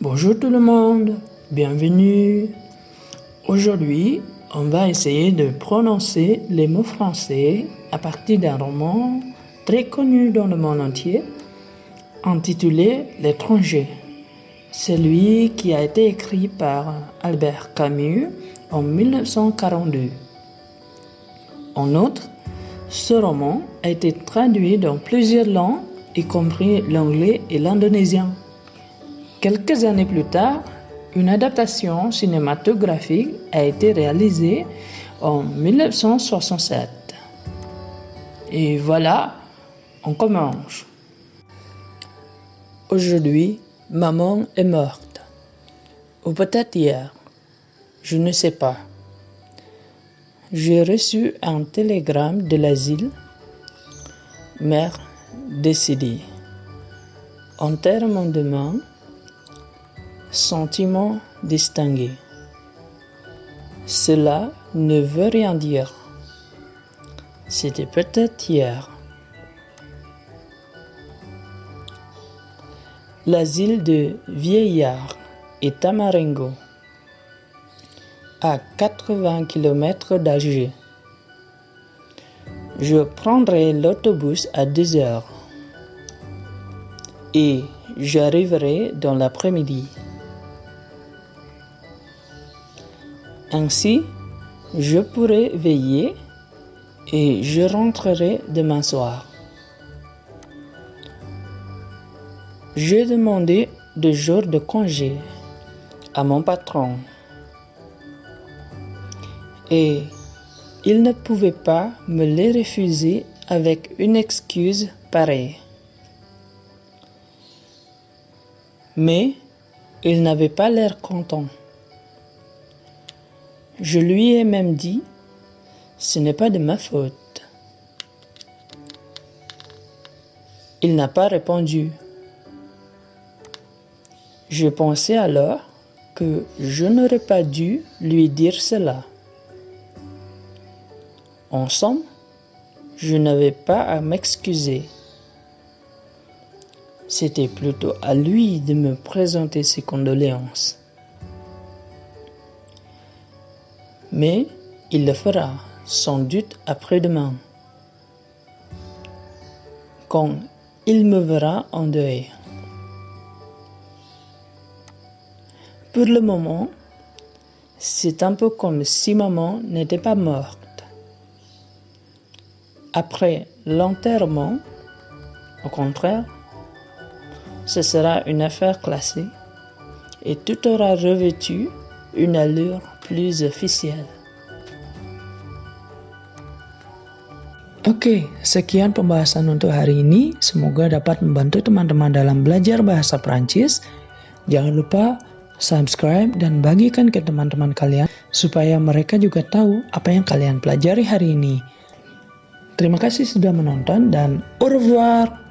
Bonjour tout le monde, bienvenue. Aujourd'hui, on va essayer de prononcer les mots français à partir d'un roman très connu dans le monde entier intitulé L'étranger. Celui qui a été écrit par Albert Camus en 1942. En outre, ce roman a été traduit dans plusieurs langues, y compris l'anglais et l'indonésien. Quelques années plus tard, une adaptation cinématographique a été réalisée en 1967. Et voilà, on commence. Aujourd'hui, maman est morte. Ou peut-être hier. Je ne sais pas. J'ai reçu un télégramme de l'asile. Mère décédée. Enterrement demain. Sentiment distingué. Cela ne veut rien dire. C'était peut-être hier. L'asile de vieillards est à Marengo, à 80 km d'Alger. Je prendrai l'autobus à 2 heures et j'arriverai dans l'après-midi. Ainsi, je pourrai veiller et je rentrerai demain soir. J'ai demandé deux jours de congé à mon patron et il ne pouvait pas me les refuser avec une excuse pareille. Mais il n'avait pas l'air content. Je lui ai même dit, ce n'est pas de ma faute. Il n'a pas répondu. Je pensais alors que je n'aurais pas dû lui dire cela. En somme, je n'avais pas à m'excuser. C'était plutôt à lui de me présenter ses condoléances. Mais il le fera sans doute après-demain, quand il me verra en deuil. Pour le moment, c'est un peu comme si maman n'était pas morte. Après l'enterrement, au contraire, ce sera une affaire classée et tout aura revêtu une allure plus officielle. Oke, sekian pembahasan untuk hari ini. Semoga dapat membantu teman-teman dalam belajar bahasa Prancis. Jangan lupa subscribe dan bagikan ke teman-teman kalian supaya mereka juga tahu apa yang kalian pelajari hari ini. Terima kasih sudah menonton dan au revoir.